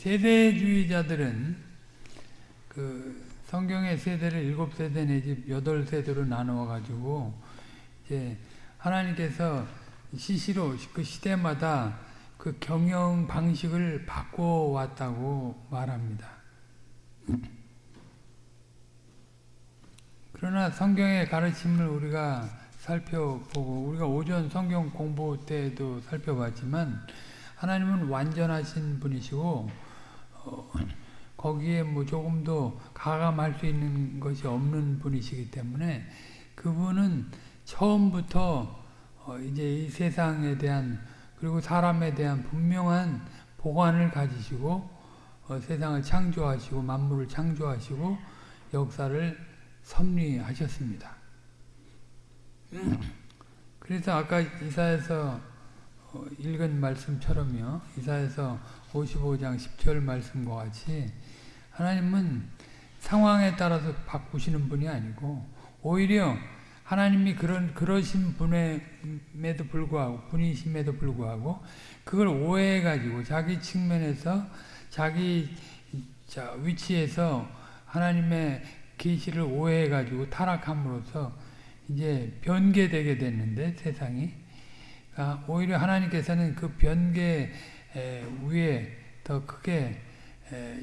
세대주의자들은 그 성경의 세대를 일곱 세대 내지 여덟 세대로 나누어 가지고 이제 하나님께서 시시로 그 시대마다 그 경영 방식을 바꿔 왔다고 말합니다. 그러나 성경의 가르침을 우리가 살펴보고 우리가 오전 성경 공부 때도 살펴봤지만 하나님은 완전하신 분이시고 어, 거기에 뭐 조금도 가감할 수 있는 것이 없는 분이시기 때문에 그분은 처음부터 어, 이제 이 세상에 대한 그리고 사람에 대한 분명한 보관을 가지시고 어, 세상을 창조하시고 만물을 창조하시고 역사를 섭리하셨습니다. 그래서 아까 이사에서 어, 읽은 말씀처럼요. 이사에서 55장 10절 말씀과 같이 하나님은 상황에 따라서 바꾸시는 분이 아니고 오히려 하나님이 그런 그러신 분임에도 불구하고 분이심에도 불구하고 그걸 오해해 가지고 자기 측면에서 자기 자 위치에서 하나님의 계시를 오해해 가지고 타락함으로써 이제 변개되게 됐는데 세상이. 그러니까 오히려 하나님께서는 그 변개 위에 더 크게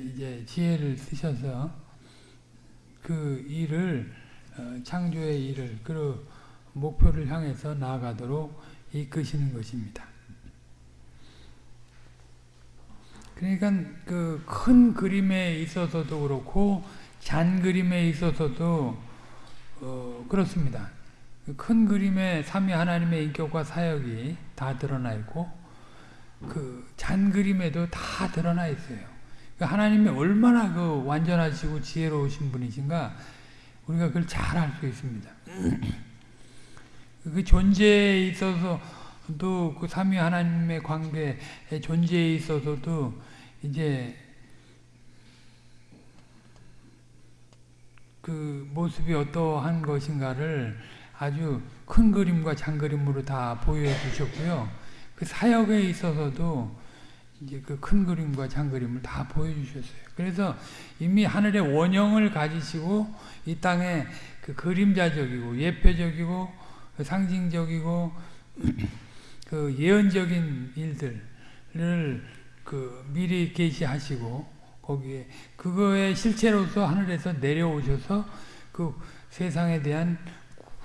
이제 지혜를 쓰셔서 그 일을 어, 창조의 일을 그 목표를 향해서 나아가도록 이끄시는 것입니다. 그러니까 그 큰 그림에 있어서도 그렇고 잔 그림에 있어서도 어 그렇습니다. 큰 그림에 삼위 하나님의 인격과 사역이 다 드러나 있고 그 잔 그림에도 다 드러나 있어요. 그 하나님이 얼마나 그 완전하시고 지혜로우신 분이신가 우리가 그걸 잘 알 수 있습니다. 그 존재에 있어서도 그 삼위 하나님의 관계의 존재에 있어서도 이제 그 모습이 어떠한 것인가를 아주 큰 그림과 장그림으로 다 보여 주셨고요. 그 사역에 있어서도 이제 그 큰 그림과 장 그림을 다 보여주셨어요. 그래서 이미 하늘의 원형을 가지시고 이 땅에 그 그림자적이고 예표적이고 그 상징적이고 그 예언적인 일들을 그 미리 계시하시고 거기에 그거의 실체로서 하늘에서 내려오셔서 그 세상에 대한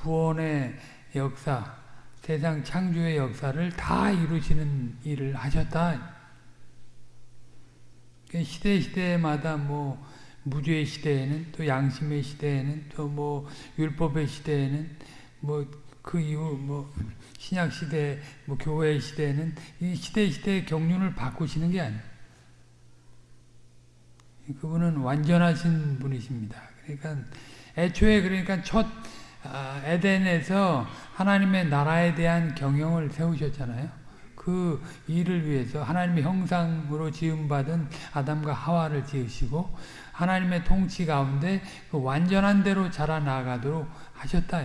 구원의 역사, 세상 창조의 역사를 다 이루시는 일을 하셨다. 그 시대 시대마다 뭐 무죄의 시대에는 또 양심의 시대에는 또 뭐 율법의 시대에는 뭐 그 이후 뭐 신약 시대 뭐 교회 시대에는 이 시대 시대의 경륜을 바꾸시는 게 아니에요. 그분은 완전하신 분이십니다. 그러니까 애초에 그러니까 첫 아, 에덴에서 하나님의 나라에 대한 경영을 세우셨잖아요. 그 일을 위해서 하나님의 형상으로 지음받은 아담과 하와를 지으시고 하나님의 통치 가운데 그 완전한 대로 자라나가도록 하셨다.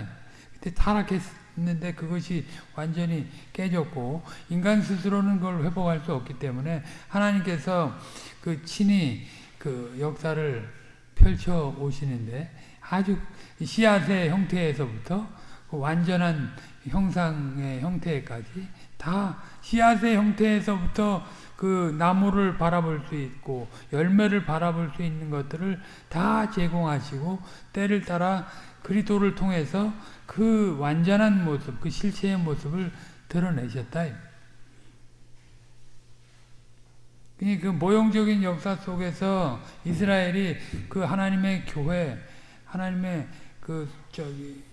그때 타락했는데 그것이 완전히 깨졌고 인간 스스로는 그걸 회복할 수 없기 때문에 하나님께서 그 친히 그 역사를 펼쳐 오시는데 아주 씨앗의 형태에서부터 그 완전한 형상의 형태까지 다 씨앗의 형태에서부터 그 나무를 바라볼 수 있고 열매를 바라볼 수 있는 것들을 다 제공하시고 때를 따라 그리도를 통해서 그 완전한 모습, 그 실체의 모습을 드러내셨다. 그 모형적인 역사 속에서 이스라엘이 그 하나님의 교회, 하나님의 그 저기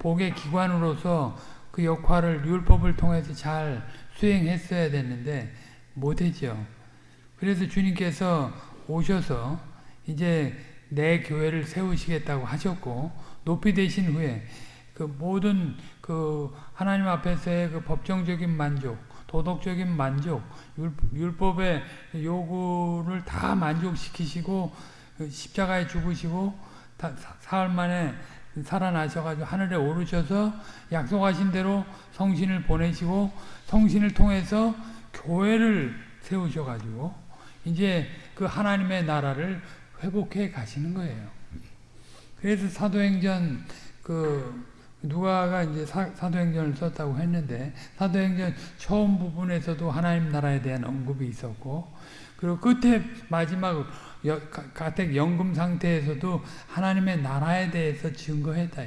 복의 기관으로서 그 역할을 율법을 통해서 잘 수행했어야 됐는데 못했죠. 그래서 주님께서 오셔서 이제 내 교회를 세우시겠다고 하셨고 높이 되신 후에 그 모든 그 하나님 앞에서의 그 법정적인 만족, 도덕적인 만족, 율법의 요구를 다 만족시키시고 그 십자가에 죽으시고 사흘 만에 살아나셔가지고 하늘에 오르셔서 약속하신 대로 성신을 보내시고 성신을 통해서 교회를 세우셔가지고 이제 그 하나님의 나라를 회복해 가시는 거예요. 그래서 사도행전 그 누가가 이제 사, 도행전을 썼다고 했는데 사도행전 처음 부분에서도 하나님 나라에 대한 언급이 있었고 그리고 끝에 마지막 가택 연금 상태에서도 하나님의 나라에 대해서 증거했다.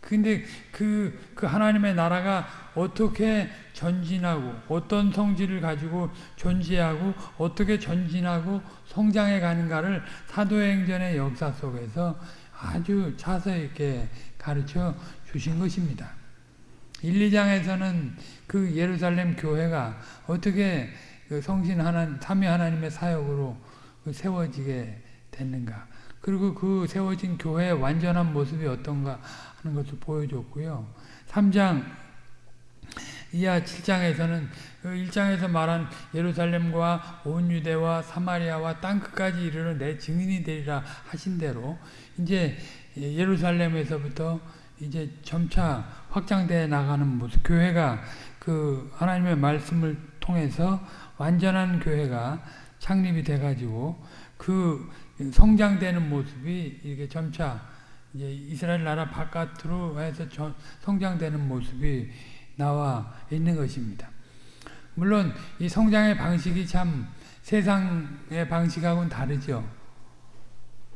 근데 그, 그 하나님의 나라가 어떻게 전진하고 어떤 성질을 가지고 존재하고 어떻게 전진하고 성장해 가는가를 사도행전의 역사 속에서 아주 자세히 있게 가르쳐 주신 것입니다. 1, 2장에서는 그 예루살렘 교회가 어떻게 그 성신 하나 삼위 하나님의 사역으로 그 세워지게 됐는가. 그리고 그 세워진 교회의 완전한 모습이 어떤가 하는 것을 보여줬고요. 3장 이하 7장에서는 1장에서 그 말한 예루살렘과 온 유대와 사마리아와 땅 끝까지 이르러 내 증인이 되리라 하신 대로 이제 예루살렘에서부터 이제 점차 확장되어 나가는 모습 교회가 그 하나님의 말씀을 통해서 완전한 교회가 창립이 돼 가지고 그 성장되는 모습이 이게 점차 이제 이스라엘 나라 바깥으로 해서 성장되는 모습이 나와 있는 것입니다. 물론 이 성장의 방식이 참 세상의 방식하고는 다르죠.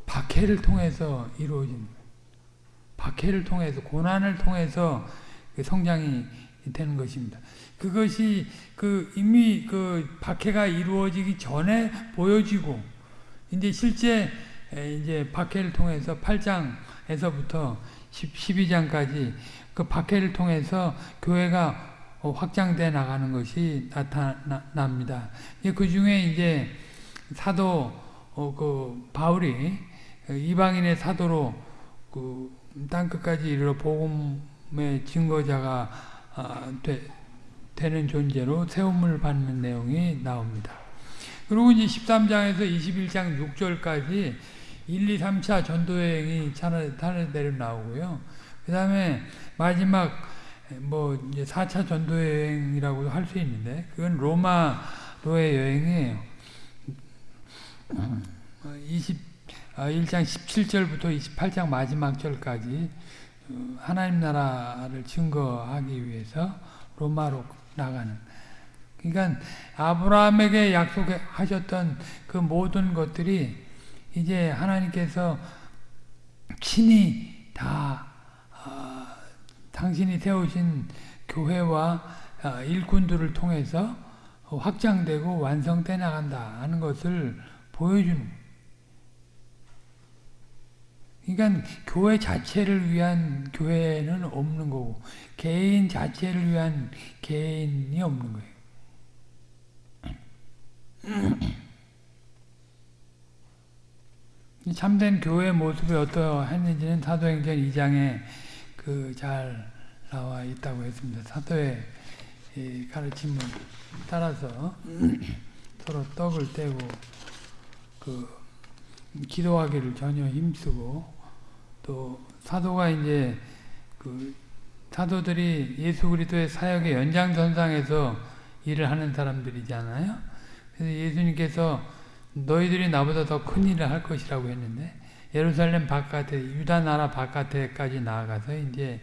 박해를 통해서 이루어진. 박해를 통해서 고난을 통해서 그 성장이 되는 것입니다. 그것이 그 이미 그 박해가 이루어지기 전에 보여지고 이제 실제 이제 박해를 통해서 8장에서부터 12장까지 그 박해를 통해서 교회가 확장돼 나가는 것이 나타납니다. 그 중에 이제 사도 어, 그 바울이 이방인의 사도로 그 땅 끝까지 이르러 복음의 증거자가 아, 되는 존재로 세움을 받는 내용이 나옵니다. 그리고 이제 13장에서 21장 6절까지 1, 2, 3차 전도여행이 타르대로 나오고요. 그 다음에 마지막 뭐 이제 4차 전도여행이라고도 할 수 있는데 그건 로마로의 여행이에요. 20, 1장 17절부터 28장 마지막 절까지 어, 하나님 나라를 증거하기 위해서 로마로 나가는. 그러니까 아브라함에게 약속하셨던 그 모든 것들이 이제 하나님께서 친히 다 어, 당신이 세우신 교회와 어, 일꾼들을 통해서 확장되고 완성돼 나간다 하는 것을 보여주는 그러니까 교회 자체를 위한 교회는 없는 거고 개인 자체를 위한 개인이 없는 거예요. 참된 교회 모습이 어떠했는지는 사도행전 2장에 그 잘 나와 있다고 했습니다. 사도의 가르침을 따라서 서로 떡을 떼고 그 기도하기를 전혀 힘쓰고 또 사도가 이제 그 사도들이 예수 그리스도의 사역의 연장선상에서 일을 하는 사람들이잖아요. 그래서 예수님께서 너희들이 나보다 더 큰 일을 할 것이라고 했는데 예루살렘 바깥에 유다 나라 바깥에까지 나아가서 이제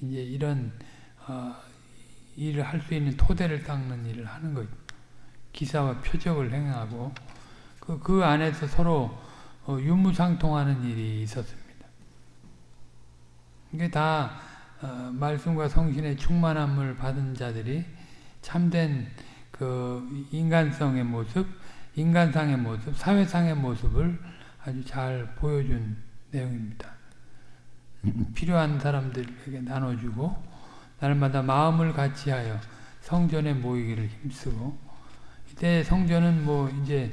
이제 이런 어, 일을 할 수 있는 토대를 닦는 일을 하는 거죠. 기사와 표적을 행하고 그, 그 안에서 서로 어, 유무상통하는 일이 있었습니다. 이게 다 어, 말씀과 성신의 충만함을 받은 자들이 참된 그 인간성의 모습, 인간상의 모습, 사회상의 모습을 아주 잘 보여준 내용입니다. 필요한 사람들에게 나눠주고 날마다 마음을 같이하여 성전에 모이기를 힘쓰고 이때 성전은 뭐 이제,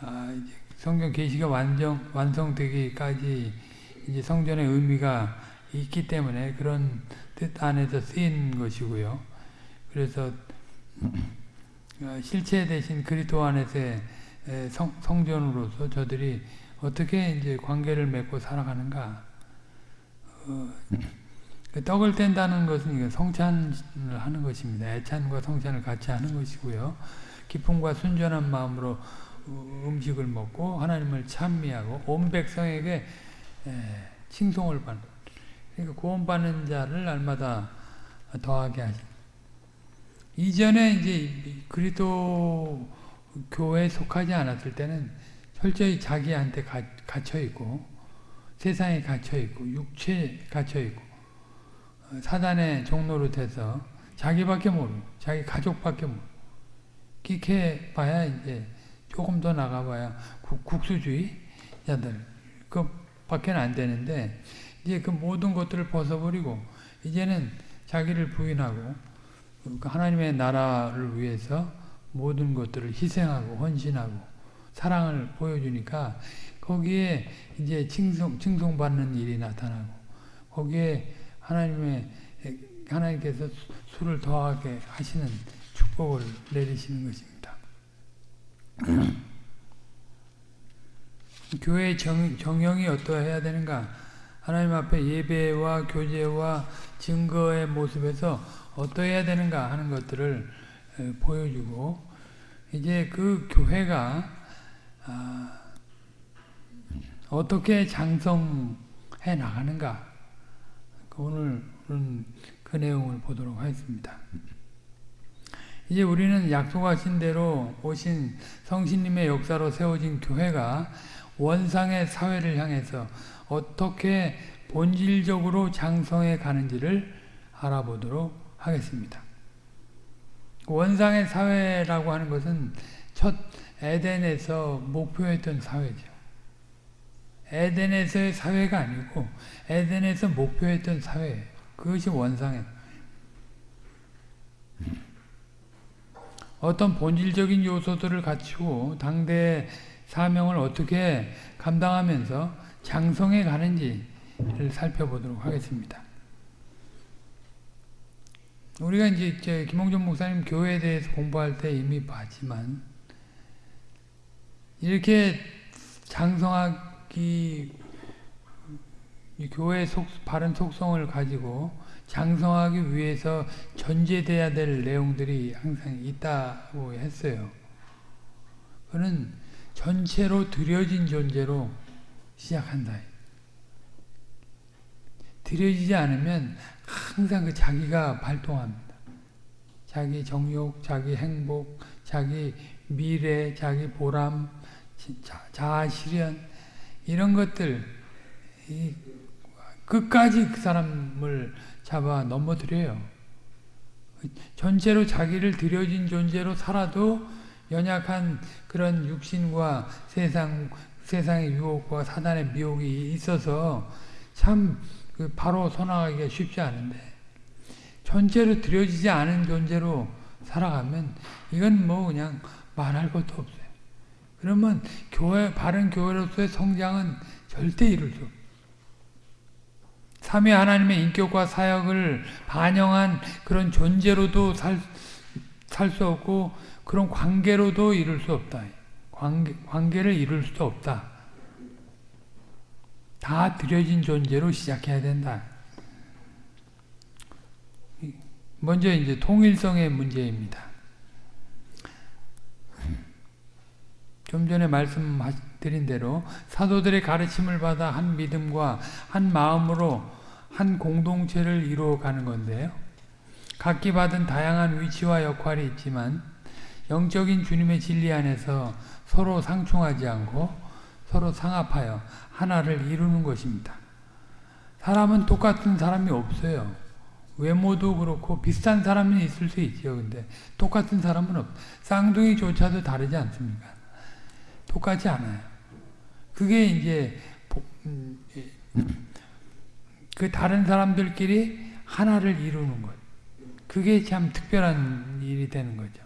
아 이제 성경 계시가 완전 완성되기까지 이제 성전의 의미가 있기 때문에 그런 뜻 안에서 쓰인 것이고요. 그래서 어, 실체 대신 그리스도 안에서의 성, 성전으로서 저들이 어떻게 이제 관계를 맺고 살아가는가. 어, 그 떡을 뗀다는 것은 성찬을 하는 것입니다. 애찬과 성찬을 같이 하는 것이고요. 기쁨과 순전한 마음으로 음식을 먹고 하나님을 찬미하고 온 백성에게 칭송을 받는 그러니까 구원받는 자를 날마다 더하게 하신 이전에 이제 그리도 교회에 속하지 않았을 때는 철저히 자기한테 갇혀 있고 세상에 갇혀 있고 육체에 갇혀 있고 사단의 종로로 돼서 자기밖에 모르고 자기 가족밖에 모르고 끼케 봐야 이제 조금 더 나가봐야 국 수주의자들 그 밖에 안 되는데 이제 그 모든 것들을 벗어버리고 이제는 자기를 부인하고 그 하나님의 나라를 위해서 모든 것들을 희생하고 헌신하고 사랑을 보여주니까 거기에 이제 칭송, 칭송받는 일이 나타나고 거기에 하나님의 하나님께서 수를 더하게 하시는 축복을 내리시는 것입니다. 교회의 정, 정형이 어떠해야 되는가? 하나님 앞에 예배와 교제와 증거의 모습에서 어떠해야 되는가 하는 것들을 보여주고 이제 그 교회가 아, 어떻게 장성해 나가는가 오늘은 그 내용을 보도록 하겠습니다. 이제 우리는 약속하신 대로 오신 성신님의 역사로 세워진 교회가 원상의 사회를 향해서 어떻게 본질적으로 장성해 가는지를 알아보도록 하겠습니다. 원상의 사회라고 하는 것은 첫 에덴에서 목표했던 사회죠. 에덴에서의 사회가 아니고 에덴에서 목표했던 사회 그것이 원상의 어떤 본질적인 요소들을 갖추고 당대의 사명을 어떻게 감당하면서 장성해 가는지를 살펴보도록 하겠습니다. 우리가 이제 김홍준 목사님 교회에 대해서 공부할 때 이미 봤지만 이렇게 장성하기 교회의 속, 바른 속성을 가지고 장성하기 위해서 전제돼야 될 내용들이 항상 있다고 했어요. 그는 전체로 들여진 존재로 시작한다. 들여지지 않으면 항상 그 자기가 발동합니다. 자기 정욕, 자기 행복, 자기 미래, 자기 보람, 자아 실현 이런 것들 끝까지 그 사람을 잡아 넘어뜨려요. 전체로 자기를 들여진 존재로 살아도 연약한 그런 육신과 세상, 세상의 유혹과 사단의 미혹이 있어서 참그 바로 선악하기가 쉽지 않은데 전체로 들여지지 않은 존재로 살아가면 이건 뭐 그냥 말할 것도 없어요. 그러면 교회, 바른 교회로서의 성장은 절대 이룰 수. 삼위 하나님의 인격과 사역을 반영한 그런 존재로도 살 수 없고 그런 관계로도 이룰 수 없다. 관계, 관계를 이룰 수도 없다. 다 들여진 존재로 시작해야 된다. 먼저 이제 통일성의 문제입니다. 좀 전에 말씀드린 대로 사도들의 가르침을 받아 한 믿음과 한 마음으로 한 공동체를 이루어가는 건데요. 각기 받은 다양한 위치와 역할이 있지만 영적인 주님의 진리 안에서 서로 상충하지 않고 서로 상합하여 하나를 이루는 것입니다. 사람은 똑같은 사람이 없어요. 외모도 그렇고 비슷한 사람은 있을 수 있죠. 근데 똑같은 사람은 없. 쌍둥이조차도 다르지 않습니까? 똑같지 않아요. 그게 이제 음, 그 다른 사람들끼리 하나를 이루는 것. 그게 참 특별한 일이 되는 거죠.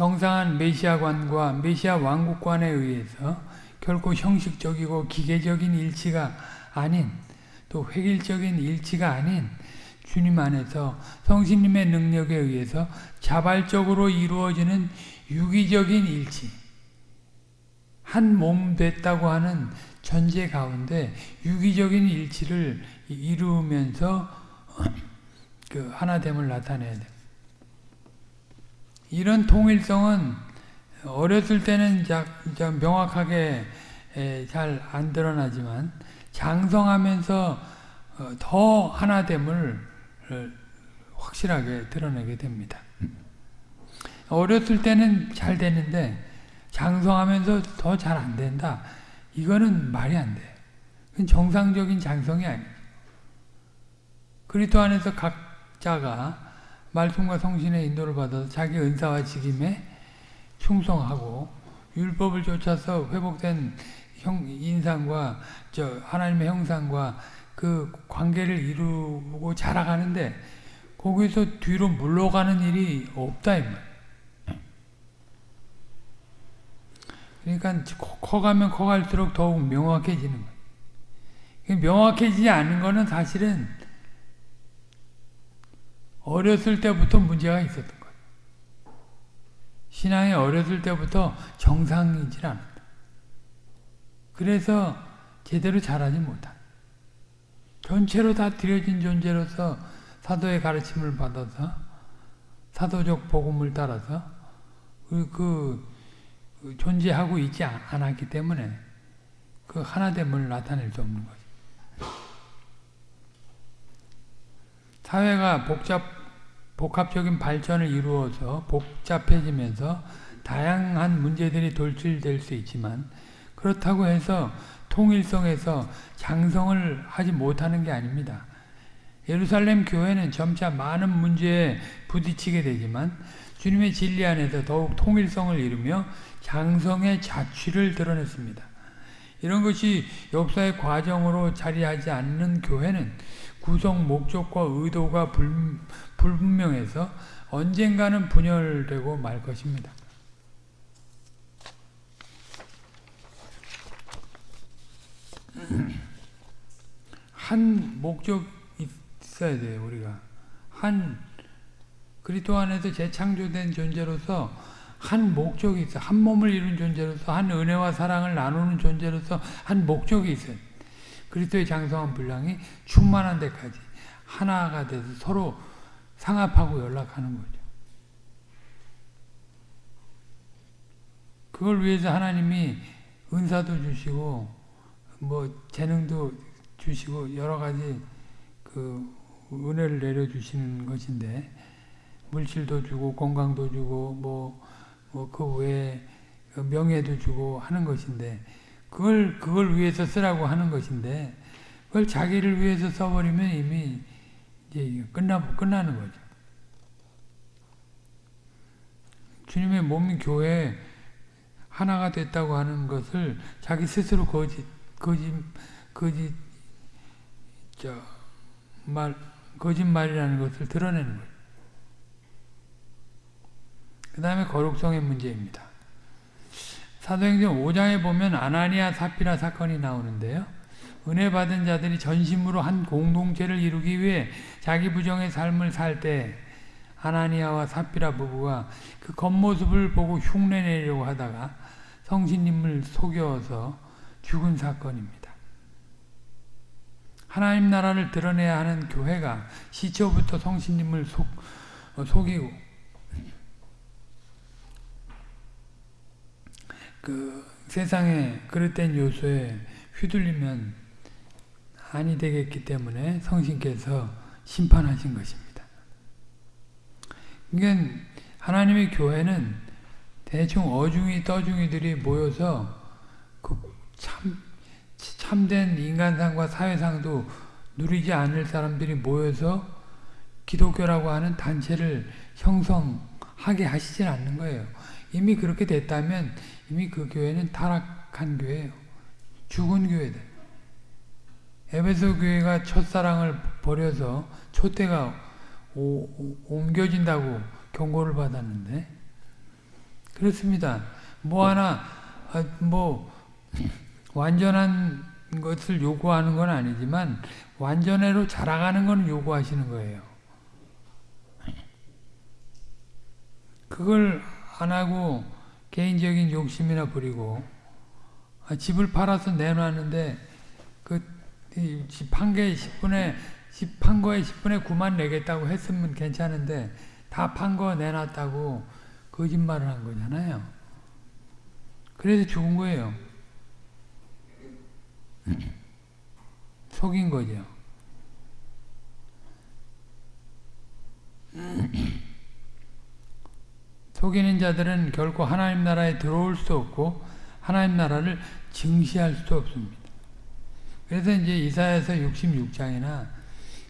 정상한 메시아관과 메시아 왕국관에 의해서 결코 형식적이고 기계적인 일치가 아닌 또 획일적인 일치가 아닌 주님 안에서 성신님의 능력에 의해서 자발적으로 이루어지는 유기적인 일치 한 몸 됐다고 하는 전제 가운데 유기적인 일치를 이루면서 그 하나됨을 나타내야 돼. 이런 통일성은 어렸을 때는 명확하게 잘 안 드러나지만 장성하면서 어, 더 하나됨을 확실하게 드러내게 됩니다. 어렸을 때는 잘 되는데 장성하면서 더 잘 안 된다. 이거는 말이 안 돼. 그건 정상적인 장성이 아니에요. 그리스도 안에서 각자가 말씀과 성신의 인도를 받아서 자기 은사와 직임에 충성하고 율법을 쫓아서 회복된 형, 인상과 저 하나님의 형상과 그 관계를 이루고 자라가는데 거기서 뒤로 물러가는 일이 없다 이 말. 그러니까 커가면 커갈수록 더욱 명확해지는 거예요. 명확해지지 않는 것은 사실은 어렸을 때부터 문제가 있었던 거예요. 신앙이 어렸을 때부터 정상이질 않았다. 그래서 제대로 자라지 못한 전체로 다 들여진 존재로서 사도의 가르침을 받아서 사도적 복음을 따라서 그, 그 존재하고 있지 않았기 때문에 그 하나됨을 나타낼 수 없는 거죠. 사회가 복잡, 복합적인 발전을 이루어서 복잡해지면서 다양한 문제들이 돌출될 수 있지만 그렇다고 해서 통일성에서 장성을 하지 못하는 게 아닙니다. 예루살렘 교회는 점차 많은 문제에 부딪히게 되지만 주님의 진리 안에서 더욱 통일성을 이루며 장성의 자취를 드러냈습니다. 이런 것이 역사의 과정으로 자리하지 않는 교회는 구성 목적과 의도가 불, 불분명해서 언젠가는 분열되고 말 것입니다. 한 목적 있어야 돼요, 우리가. 한 그리스도 안에서 재창조된 존재로서 한 목적이 있어. 한 몸을 이룬 존재로서 한 은혜와 사랑을 나누는 존재로서 한 목적이 있어요. 그리스도의 장성한 분량이 충만한 데까지 하나가 돼서 서로 상합하고 연락하는 거죠. 그걸 위해서 하나님이 은사도 주시고 뭐 재능도 주시고 여러 가지 그 은혜를 내려 주시는 것인데 물질도 주고 건강도 주고 뭐 뭐그 외에 명예도 주고 하는 것인데 그걸 그걸 위해서 쓰라고 하는 것인데 그걸 자기를 위해서 써버리면 이미 이제 끝나 끝나는 거죠. 주님의 몸인 교회 하나가 됐다고 하는 것을 자기 스스로 거짓 거짓 거짓 저 말 거짓말이라는 것을 드러내는 거예요. 그 다음에 거룩성의 문제입니다. 사도행전 5장에 보면 아나니아 사피라 사건이 나오는데요. 은혜 받은 자들이 전심으로 한 공동체를 이루기 위해 자기 부정의 삶을 살 때 아나니아와 사피라 부부가 그 겉모습을 보고 흉내내려고 하다가 성신님을 속여서 죽은 사건입니다. 하나님 나라를 드러내야 하는 교회가 시초부터 성신님을 속, 어, 속이고 그 세상의 그릇된 요소에 휘둘리면 아니 되겠기 때문에 성신께서 심판하신 것입니다. 그러니까 하나님의 교회는 대충 어중이 떠중이들이 모여서 그 참, 참된 인간상과 사회상도 누리지 않을 사람들이 모여서 기독교라고 하는 단체를 형성하게 하시질 않는 거예요. 이미 그렇게 됐다면 이미 그 교회는 타락한 교회예요. 죽은 교회들. 에베소 교회가 첫사랑을 버려서 초대가 오, 오, 옮겨진다고 경고를 받았는데 그렇습니다. 뭐 하나 아, 뭐 완전한 것을 요구하는 건 아니지만 완전해로 자라가는 건 요구하시는 거예요. 그걸 안 하고 개인적인 욕심이나 부리고 아, 집을 팔아서 내놨는데 그집 한 개에 10분에 집 판 거에 10분에 9만 내겠다고 했으면 괜찮은데 다 판 거 내놨다고 거짓말을 한 거잖아요. 그래서 죽은 거예요. 속인 거죠. 속이는 자들은 결코 하나님 나라에 들어올 수 없고 하나님 나라를 증시할 수도 없습니다. 그래서 이제 이사야서 66장이나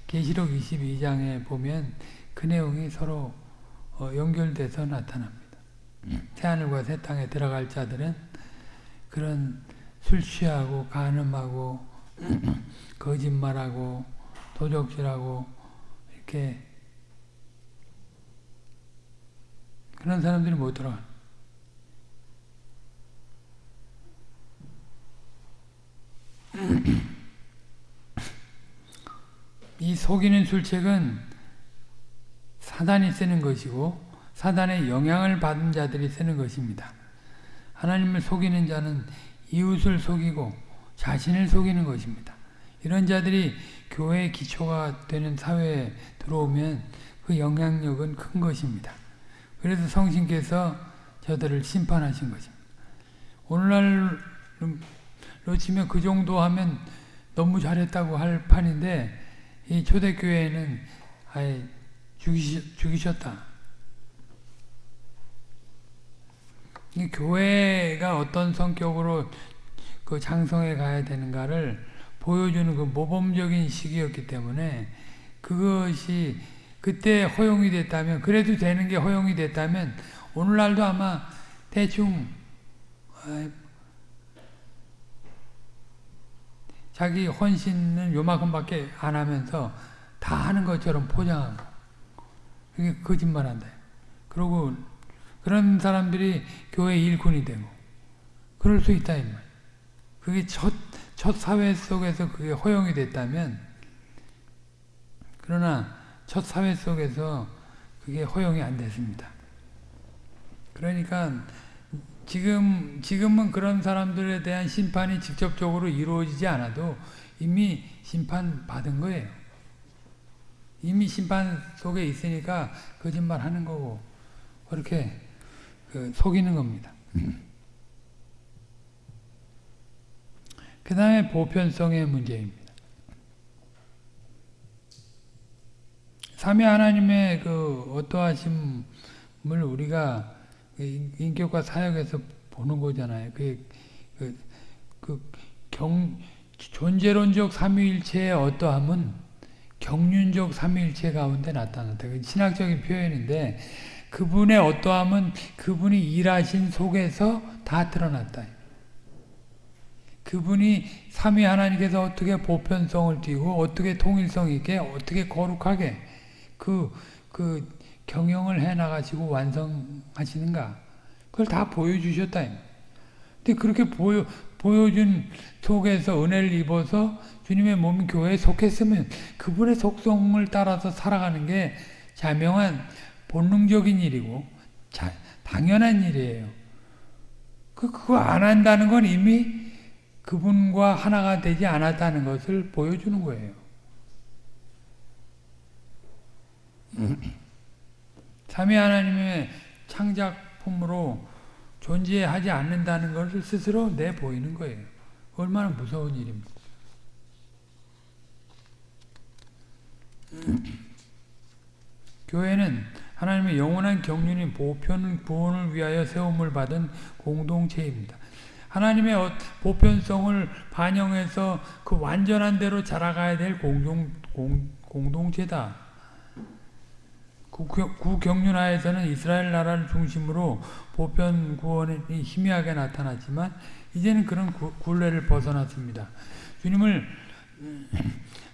계시록 22장에 보면 그 내용이 서로 어, 연결돼서 나타납니다. 새하늘과 새 땅에 들어갈 자들은 그런 술 취하고 간음하고 거짓말하고 도적질하고 이렇게 그런 사람들이 못 들어가. 이 속이는 술책은 사단이 쓰는 것이고 사단의 영향을 받은 자들이 쓰는 것입니다. 하나님을 속이는 자는 이웃을 속이고 자신을 속이는 것입니다. 이런 자들이 교회의 기초가 되는 사회에 들어오면 그 영향력은 큰 것입니다. 그래서 성신께서 저들을 심판하신 것입니다. 오늘날로 치면 그 정도 하면 너무 잘했다고 할 판인데 이 초대교회는 아예 죽이시, 죽이셨다. 이 교회가 어떤 성격으로 그 장성해 가야 되는가를 보여주는 그 모범적인 시기였기 때문에 그것이 그때 허용이 됐다면 그래도 되는 게 허용이 됐다면 오늘날도 아마 대충 자기 헌신은 요만큼밖에 안 하면서 다 하는 것처럼 포장하고 그게 거짓말한다. 그리고 그런 사람들이 교회 일꾼이 되고 그럴 수 있다 이 말. 그게 첫, 첫 사회 속에서 그게 허용이 됐다면 그러나 첫 사회 속에서 그게 허용이 안 됐습니다. 그러니까 지금 지금은 그런 사람들에 대한 심판이 직접적으로 이루어지지 않아도 이미 심판 받은 거예요. 이미 심판 속에 있으니까 거짓말 하는 거고 그렇게 그 속이는 겁니다. 그 다음에 보편성의 문제입니다. 삼위 하나님의 그 어떠하심을 우리가 그 인격과 사역에서 보는 거잖아요. 그, 그, 그 경, 존재론적 삼위일체의 어떠함은 경륜적 삼위일체 가운데 나타난다. 그 신학적인 표현인데 그분의 어떠함은 그분이 일하신 속에서 다 드러났다. 그분이 삼위 하나님께서 어떻게 보편성을 띠고 어떻게 통일성 있게 어떻게 거룩하게 그, 그 경영을 해 나가시고 완성하시는가 그걸 다 보여주셨다. 근데 그렇게 보여, 보여준 속에서 은혜를 입어서 주님의 몸 교회에 속했으면 그분의 속성을 따라서 살아가는 게 자명한 본능적인 일이고 자, 당연한 일이에요. 그, 그거 안 한다는 건 이미 그분과 하나가 되지 않았다는 것을 보여주는 거예요. 삼위 하나님의 창작품으로 존재하지 않는다는 것을 스스로 내보이는 거예요. 얼마나 무서운 일입니까? 교회는 하나님의 영원한 경륜인 보편 구원을 위하여 세움을 받은 공동체입니다. 하나님의 어, 보편성을 반영해서 그 완전한 대로 자라가야 될 공동, 공, 공동체다. 구경륜하에서는 이스라엘 나라를 중심으로 보편 구원이 희미하게 나타났지만 이제는 그런 굴레를 벗어났습니다. 주님을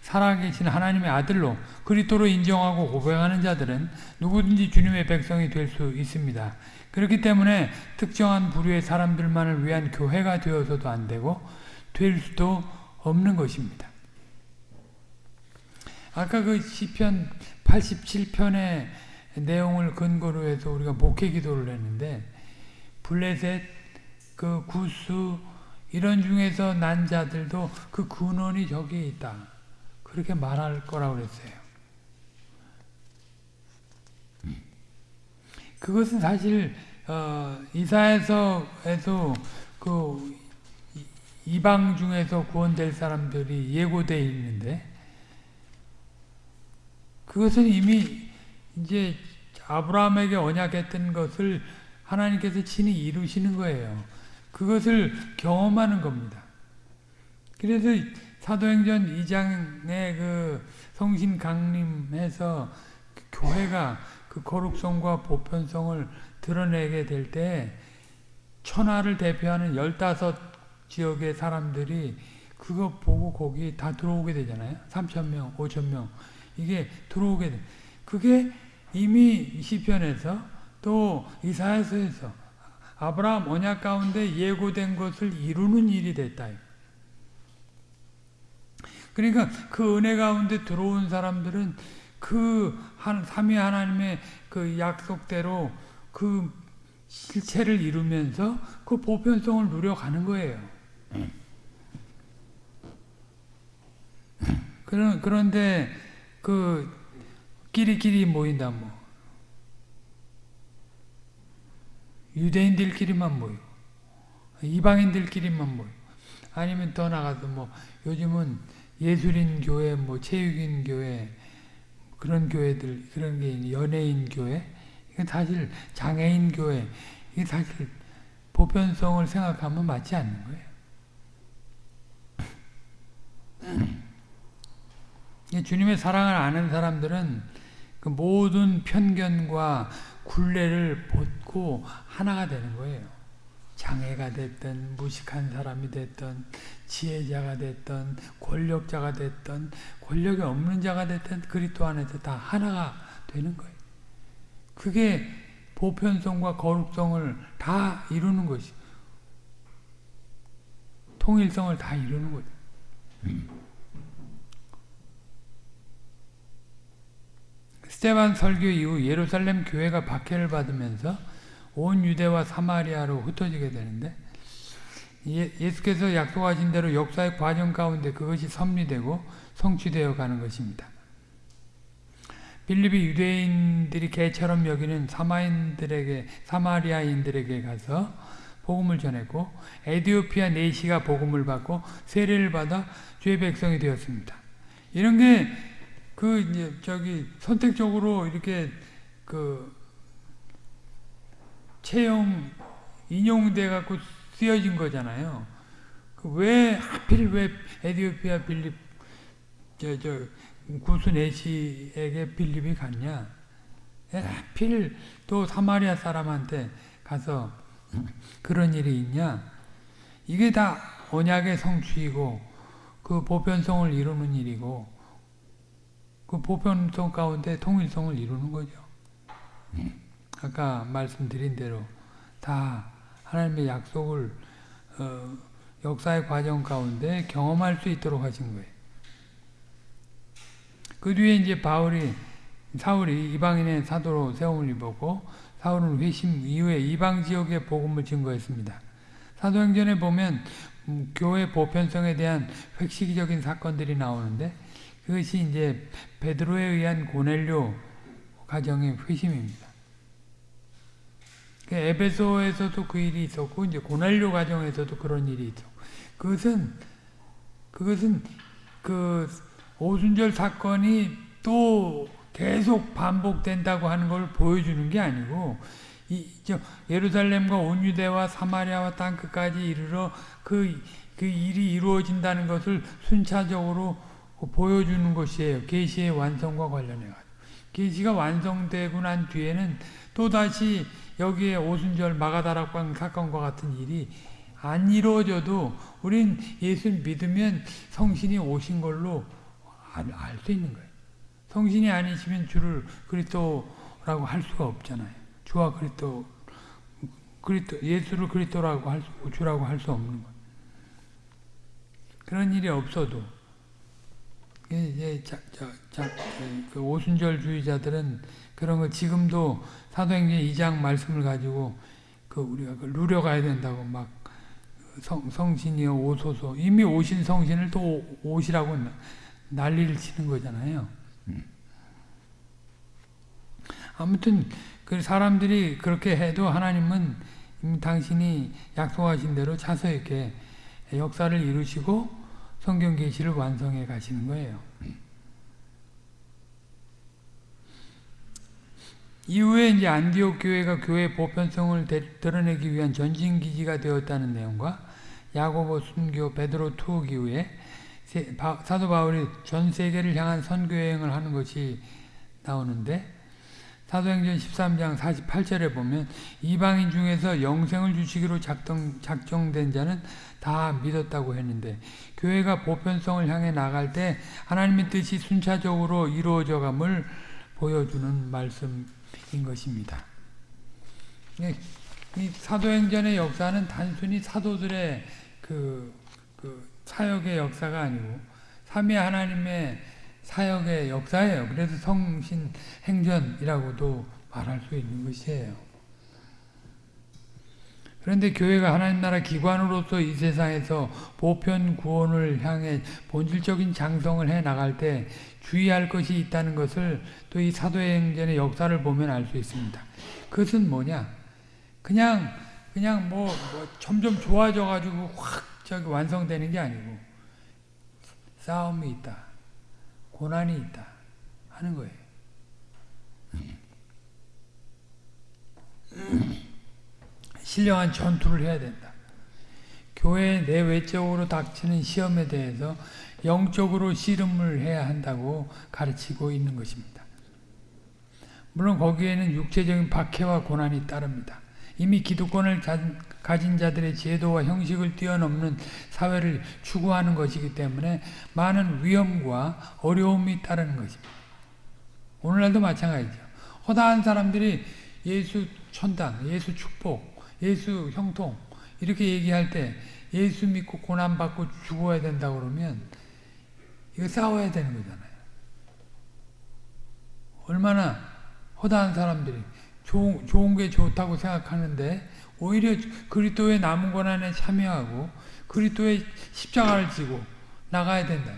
살아계신 하나님의 아들로 그리스도로 인정하고 고백하는 자들은 누구든지 주님의 백성이 될 수 있습니다. 그렇기 때문에 특정한 부류의 사람들만을 위한 교회가 되어서도 안 되고 될 수도 없는 것입니다. 아까 그 시편 87편의 내용을 근거로 해서 우리가 목회 기도를 했는데 블레셋, 그 구스 이런 중에서 난 자들도 그 근원이 저기에 있다. 그렇게 말할 거라고 그랬어요. 그것은 사실 어, 이사에서에서 그 이방 중에서 구원될 사람들이 예고되어 있는데 그것은 이미 이제 아브라함에게 언약했던 것을 하나님께서 친히 이루시는 거예요. 그것을 경험하는 겁니다. 그래서 사도행전 2장의 그 성신 강림해서 교회가 그 거룩성과 보편성을 드러내게 될 때 천하를 대표하는 15 지역의 사람들이 그거 보고 거기 다 들어오게 되잖아요. 3천명, 5천명 이게 들어오게 돼. 그게 이미 시편에서 또 이사야서에서 아브라함 언약 가운데 예고된 것을 이루는 일이 됐다. 그러니까 그 은혜 가운데 들어온 사람들은 그 한, 삼위 하나님의 그 약속대로 그 실체를 이루면서 그 보편성을 누려가는 거예요. 그런, 그런데 그 끼리끼리 모인다 뭐. 유대인들끼리만 모여. 이방인들끼리만 모여. 아니면 더 나가서 뭐 요즘은 예술인 교회 뭐 체육인 교회 그런 교회들 그런 게 연예인 교회. 이게 사실 장애인 교회. 이게 사실 보편성을 생각하면 맞지 않는 거예요. 주님의 사랑을 아는 사람들은 그 모든 편견과 굴레를 벗고 하나가 되는 거예요. 장애가 됐든 무식한 사람이 됐든 지혜자가 됐든 권력자가 됐든 권력이 없는 자가 됐든 그리스도 안에서 다 하나가 되는 거예요. 그게 보편성과 거룩성을 다 이루는 것이 통일성을 다 이루는 거죠. 스테반 설교 이후 예루살렘 교회가 박해를 받으면서 온 유대와 사마리아로 흩어지게 되는데 예, 수께서 약속하신 대로 역사의 과정 가운데 그것이 섭리되고 성취되어 가는 것입니다. 빌립이 유대인들이 개처럼 여기는 사마인들에게 사마리아인들에게 가서 복음을 전했고 에디오피아 네시가 복음을 받고 세례를 받아 주의 백성이 되었습니다. 이런 게 그 이제 저기 선택적으로 이렇게 그 채용 인용돼 갖고 쓰여진 거잖아요. 그 왜 하필 왜 에디오피아 빌립 저 저 구스 네시에게 빌립이 갔냐? 하필 또 사마리아 사람한테 가서 그런 일이 있냐? 이게 다 언약의 성취이고 그 보편성을 이루는 일이고 그 보편성 가운데 통일성을 이루는 거죠. 아까 말씀드린 대로 다 하나님의 약속을 어, 역사의 과정 가운데 경험할 수 있도록 하신 거예요. 그 뒤에 이제 바울이 사울이 이방인의 사도로 세움을 입었고 사울은 회심 이후에 이방 지역의 복음을 증거했습니다. 사도행전에 보면 음, 교회 보편성에 대한 획시적인 사건들이 나오는데 그것이 이제 베드로에 의한 고넬료 가정의 회심입니다. 그 에베소에서도 그 일이 있었고 이제 고넬료 가정에서도 그런 일이 있었고 그것은 그것은 그 오순절 사건이 또 계속 반복된다고 하는 걸 보여주는 게 아니고 이, 저, 예루살렘과 온 유대와 사마리아와 땅 끝까지 이르러 그, 그 일이 이루어진다는 것을 순차적으로 보여주는 것이에요. 계시의 완성과 관련해 가지고. 계시가 완성되고 난 뒤에는 또다시 여기에 오순절 마가다락방 사건과 같은 일이 안 이루어져도 우린 예수 믿으면 성신이 오신 걸로 알 수 있는 거예요. 성신이 아니시면 주를 그리스도라고 할 수가 없잖아요. 주와 그리스도 그리스도 예수를 그리스도라고 할 수, 주라고 할 수 없는 거예요. 그런 일이 없어도 이제 자, 자, 자, 그 오순절 주의자들은 그런 걸 지금도 사도행전 2장 말씀을 가지고 그 우리가 그 누려가야 된다고 막 성, 성신이여 오소서 이미 오신 성신을 또 오시라고 난리를 치는 거잖아요. 음. 아무튼 그 사람들이 그렇게 해도 하나님은 당신이 약속하신 대로 차서 이렇게 역사를 이루시고 성경 계시를 완성해 가시는 거예요. 이후에 이제 안디옥 교회가 교회 보편성을 드러내기 위한 전진 기지가 되었다는 내용과 야고보 순교 베드로 투옥 이후에 사도 바울이 전 세계를 향한 선교 여행을 하는 것이 나오는데 사도행전 13장 48절에 보면 이방인 중에서 영생을 주시기로 작정, 작정된 자는 다 믿었다고 했는데 교회가 보편성을 향해 나갈 때 하나님의 뜻이 순차적으로 이루어져감을 보여주는 말씀 인 것입니다. 이 사도행전의 역사는 단순히 사도들의 그, 그 사역의 역사가 아니고 삼위 하나님의 사역의 역사예요. 그래서 성신 행전이라고도 말할 수 있는 것이에요. 그런데 교회가 하나님 나라 기관으로서 이 세상에서 보편 구원을 향해 본질적인 장성을 해 나갈 때 주의할 것이 있다는 것을 또 이 사도행전의 역사를 보면 알 수 있습니다. 그것은 뭐냐? 그냥 그냥 뭐, 뭐 점점 좋아져 가지고 확 저기 완성되는 게 아니고 싸움이 있다. 고난이 있다. 하는 거예요. 신령한 전투를 해야 된다. 교회 내외적으로 닥치는 시험에 대해서 영적으로 씨름을 해야 한다고 가르치고 있는 것입니다. 물론 거기에는 육체적인 박해와 고난이 따릅니다. 이미 기득권을 가진 자들의 제도와 형식을 뛰어넘는 사회를 추구하는 것이기 때문에 많은 위험과 어려움이 따르는 것입니다. 오늘날도 마찬가지죠. 허다한 사람들이 예수 천당, 예수 축복, 예수 형통 이렇게 얘기할 때 예수 믿고 고난받고 죽어야 된다 그러면 이거 싸워야 되는 거잖아요. 얼마나 허다한 사람들이 좋은, 좋은 게 좋다고 생각하는데 오히려 그리스도의 남은 고난에 참여하고 그리스도의 십자가를 지고 나가야 된다.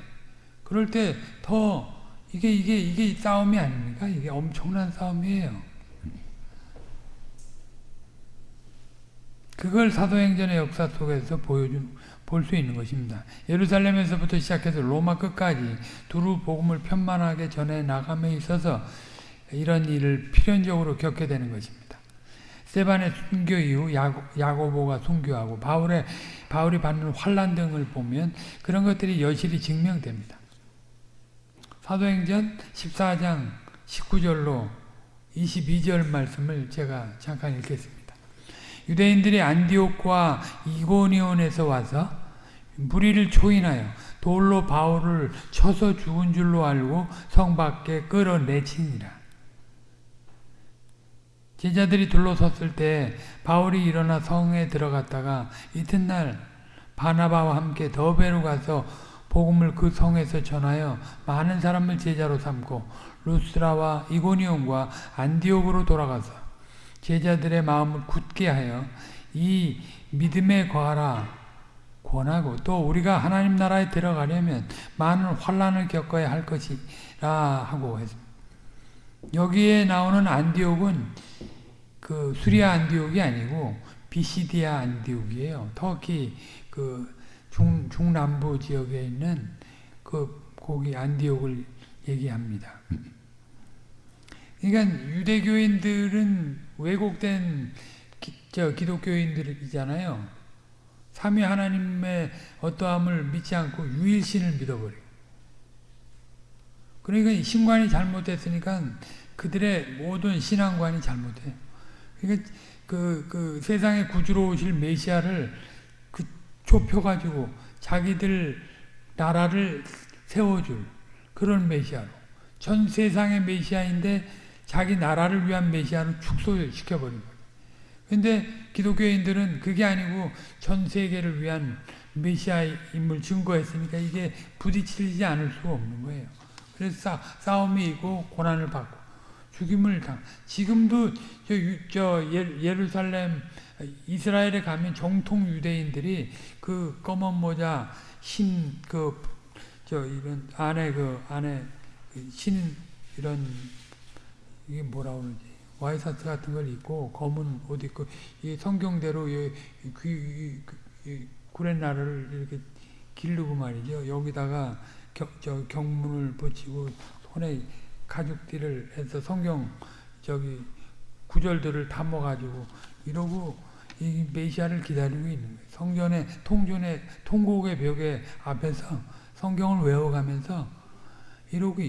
그럴 때 더 이게 이게 이게 싸움이 아닙니까? 이게 엄청난 싸움이에요. 그걸 사도행전의 역사 속에서 보여준 볼 수 있는 것입니다. 예루살렘에서부터 시작해서 로마 끝까지 두루 복음을 편만하게 전해 나감에 있어서 이런 일을 필연적으로 겪게 되는 것입니다. 세반의 순교 이후 야고, 보가 순교하고 바울의 바울이 받는 환란 등을 보면 그런 것들이 여실히 증명됩니다. 사도행전 14장 19절로 22절 말씀을 제가 잠깐 읽겠습니다. 유대인들이 안디옥과 이고니온에서 와서 무리를 초인하여 돌로 바울을 쳐서 죽은 줄로 알고 성 밖에 끌어내치니라. 제자들이 둘러섰을 때 바울이 일어나 성에 들어갔다가 이튿날 바나바와 함께 더베로 가서 복음을 그 성에서 전하여 많은 사람을 제자로 삼고 루스라와 이고니온과 안디옥으로 돌아가서 제자들의 마음을 굳게 하여 이 믿음에 거하라 권하고 또 우리가 하나님 나라에 들어가려면 많은 환란을 겪어야 할 것이라 하고 했습니다. 여기에 나오는 안디옥은 그 수리아 안디옥이 아니고 비시디아 안디옥이에요. 터키 그 중, 중남부 지역에 있는 그 거기 안디옥을 얘기합니다. 그러니까 유대교인들은 왜곡된 기, 저 기독교인들이잖아요. 삼위 하나님의 어떠함을 믿지 않고 유일신을 믿어버려요. 그러니까 신관이 잘못됐으니까 그들의 모든 신앙관이 잘못해요. 그러니까 그, 그 세상의 구주로 오실 메시아를 그 좁혀가지고 자기들 나라를 세워줄 그런 메시아로 전 세상의 메시아인데 자기 나라를 위한 메시아를 축소시켜버린 거예요. 근데 기독교인들은 그게 아니고 전 세계를 위한 메시아임을 증거했으니까 이게 부딪히지 않을 수가 없는 거예요. 그래서 싸, 움이 있고 고난을 받고 죽임을 당. 지금도 저, 저 예, 루살렘 이스라엘에 가면 정통 유대인들이 그 검은 모자 신그저 이런 안에 그 안에 그신 이런 이게 뭐라 그러지? 와이셔츠 같은 걸 입고 검은 옷 입고 이 성경대로 이 구렛나루를 이렇게 기르고 말이죠. 여기다가 겨, 저 경문을 붙이고 손에 가죽띠를 해서 성경 저기 구절들을 담아 가지고 이러고 이 메시아를 기다리고 있는 거예요. 성전의 통전의 통곡의 벽에 앞에서 성경을 외워가면서 이러고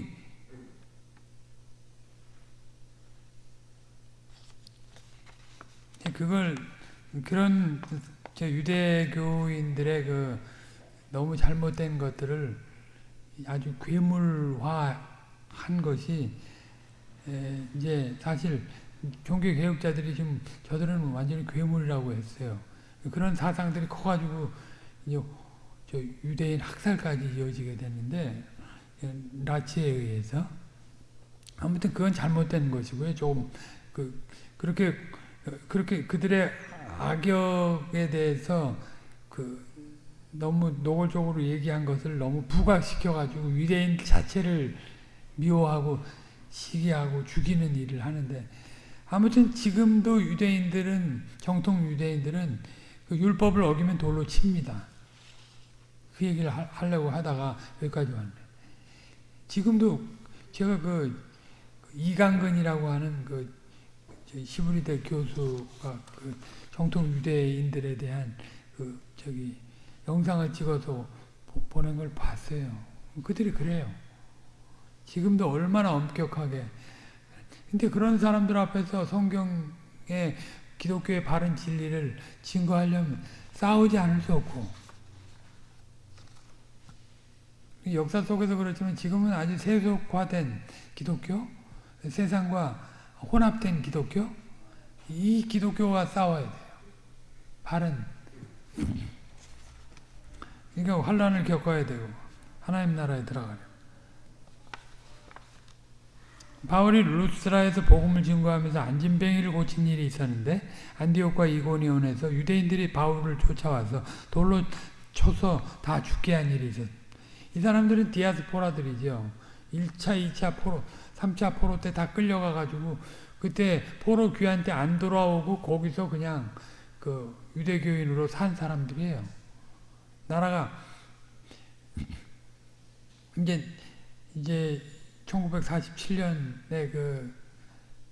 그걸 그런 저 유대교인들의 그 너무 잘못된 것들을 아주 괴물화한 것이 이제 사실 종교 개혁자들이 지금 저들은 완전히 괴물이라고 했어요. 그런 사상들이 커가지고 저 유대인 학살까지 이어지게 됐는데 라치에 의해서 아무튼 그건 잘못된 것이고요. 조금 그 그렇게 그렇게 그들의 악역에 대해서 그 너무 노골적으로 얘기한 것을 너무 부각시켜 가지고 유대인 자체를 미워하고 시기하고 죽이는 일을 하는데 아무튼 지금도 유대인들은 정통 유대인들은 그 율법을 어기면 돌로 칩니다. 그 얘기를 하, 려고 하다가 여기까지 왔네. 지금도 제가 그 이강근이라고 하는 그 시브리대 교수가 그 정통 유대인들에 대한 그 저기 영상을 찍어서 보낸 걸 봤어요. 그들이 그래요. 지금도 얼마나 엄격하게. 근데 그런 사람들 앞에서 성경의 기독교의 바른 진리를 증거하려면 싸우지 않을 수 없고 역사 속에서 그렇지만 지금은 아주 세속화된 기독교, 세상과 혼합된 기독교, 이 기독교와 싸워야 돼요. 바른. 그러니까 환란을 겪어야 되고 하나님 나라에 들어가려. 바울이 루스라에서 복음을 증거하면서 안진뱅이를 고친 일이 있었는데 안디옥과 이고니온에서 유대인들이 바울을 쫓아와서 돌로 쳐서 다 죽게 한 일이 있었. 이 사람들은 디아스포라들이죠. 1차, 2차 포로, 3차 포로 때 다 끌려가 가지고 그때 포로 귀한 때안 돌아오고 거기서 그냥 그 유대교인으로 산 사람들이에요. 나라가 이제 이제 1947년에 그,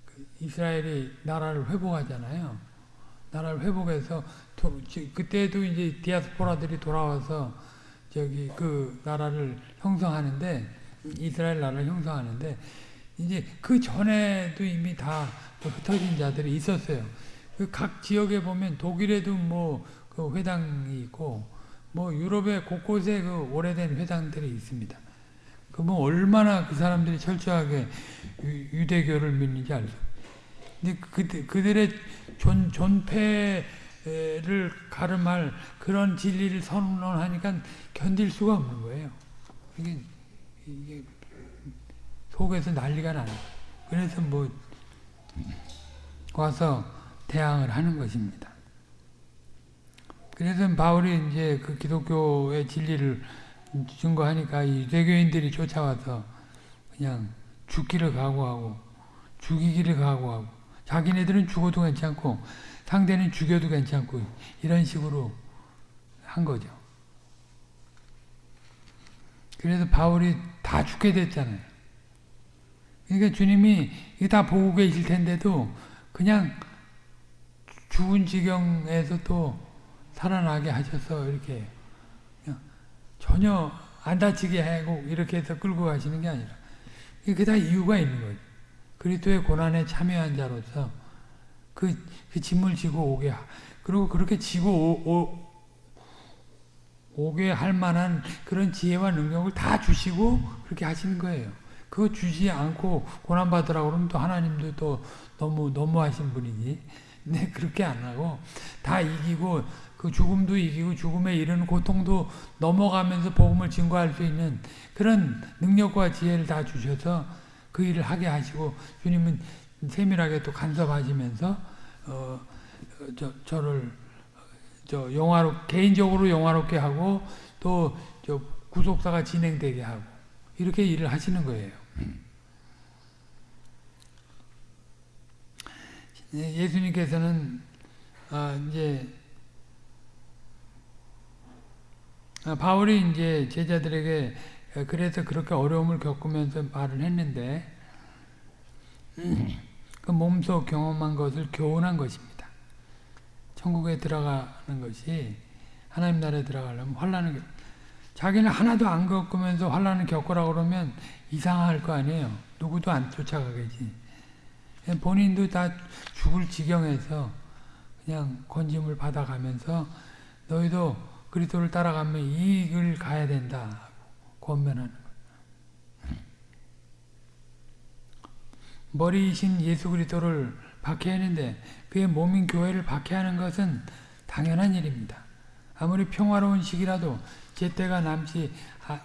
그 이스라엘이 나라를 회복하잖아요. 나라를 회복해서 도, 그때도 이제 디아스포라들이 돌아와서 저기 그 나라를 형성하는데 이스라엘 나라를 형성하는데 이제 그 전에도 이미 다 흩어진 자들이 있었어요. 그 각 지역에 보면 독일에도 뭐 그 회당이 있고 뭐 유럽의 곳곳에 그 오래된 회당들이 있습니다. 그러면 얼마나 그 사람들이 철저하게 유, 대교를 믿는지 알죠. 근데 그, 그들의 존, 존폐를 가름할 그런 진리를 선언하니까 견딜 수가 없는 거예요. 이게, 이게 속에서 난리가 나는 그래서 뭐 와서 대항을 하는 것입니다. 그래서 바울이 이제 그 기독교의 진리를 증거하니까 이 유대교인들이 쫓아와서 그냥 죽기를 각오하고 죽이기를 각오하고 자기네들은 죽어도 괜찮고 상대는 죽여도 괜찮고 이런 식으로 한 거죠. 그래서 바울이 다 죽게 됐잖아요. 그러니까 주님이 다 보고 계실 텐데도 그냥 죽은 지경에서 또 살아나게 하셔서 이렇게 전혀 안 다치게 하고 이렇게 해서 끌고 가시는 게 아니라 그게 다 이유가 있는 거죠. 그리스도의 고난에 참여한 자로서 그, 그 짐을 지고 오게 그리고 그렇게 지고 오, 오, 게 할 만한 그런 지혜와 능력을 다 주시고 그렇게 하시는 거예요. 그거 주지 않고 고난받으라고 그러면 또 하나님도 또 너무 너무하신 분이지. 근데 그렇게 안 하고 다 이기고 그 죽음도 이기고 죽음에 이르는 고통도 넘어가면서 복음을 증거할 수 있는 그런 능력과 지혜를 다 주셔서 그 일을 하게 하시고 주님은 세밀하게 또 간섭하시면서 어, 저, 저를 저 영화로 개인적으로 영화롭게 하고 또 저 구속사가 진행되게 하고 이렇게 일을 하시는 거예요. 예, 예수님께서는 아, 이제 아, 바울이 이제 제자들에게 그래서 그렇게 어려움을 겪으면서 말을 했는데 그 몸소 경험한 것을 교훈한 것입니다. 천국에 들어가는 것이 하나님 나라에 들어가려면 환란을 자기는 하나도 안 겪으면서 환란을 겪으라 그러면 이상할 거 아니에요. 누구도 안 쫓아가겠지. 본인도 다 죽을 지경에서 그냥 건짐을 받아가면서 너희도 그리스도를 따라가면 이길 가야 된다. 권면하는 머리이신 예수 그리스도를 박해하는데 그의 몸인 교회를 박해하는 것은 당연한 일입니다. 아무리 평화로운 시기라도 제때가 남지